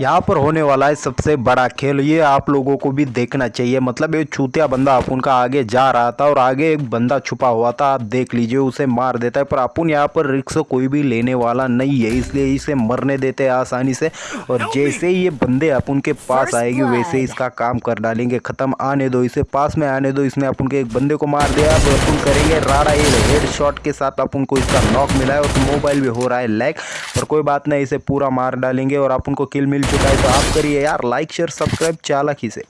यहाँ पर होने वाला है सबसे बड़ा खेल। ये आप लोगों को भी देखना चाहिए। मतलब ये छूतिया बंदा अपुन का आगे जा रहा था और आगे एक बंदा छुपा हुआ था। आप देख लीजिए उसे मार देता है। पर अपुन यहाँ पर रिक्स कोई भी लेने वाला नहीं है इसलिए इसे मरने देते हैं आसानी से। और जैसे ही ये बंदे अपुन के पास आएगी वैसे इसका काम कर डालेंगे। ख़त्म आने दो इसे पास में आने दो। इसने अपन के एक बंदे को मार दिया। अब अपन करेंगे राड़ा ये। हेड शॉट के साथ आप उनको इसका नॉक मिला है और मोबाइल भी हो रहा है लैग पर कोई बात नहीं, इसे पूरा मार डालेंगे और आप उनको किल मिल चुका है। तो आप करिए यार लाइक शेयर सब्सक्राइब चालक ही से।